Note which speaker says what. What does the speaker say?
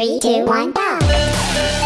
Speaker 1: Three, two, one, go!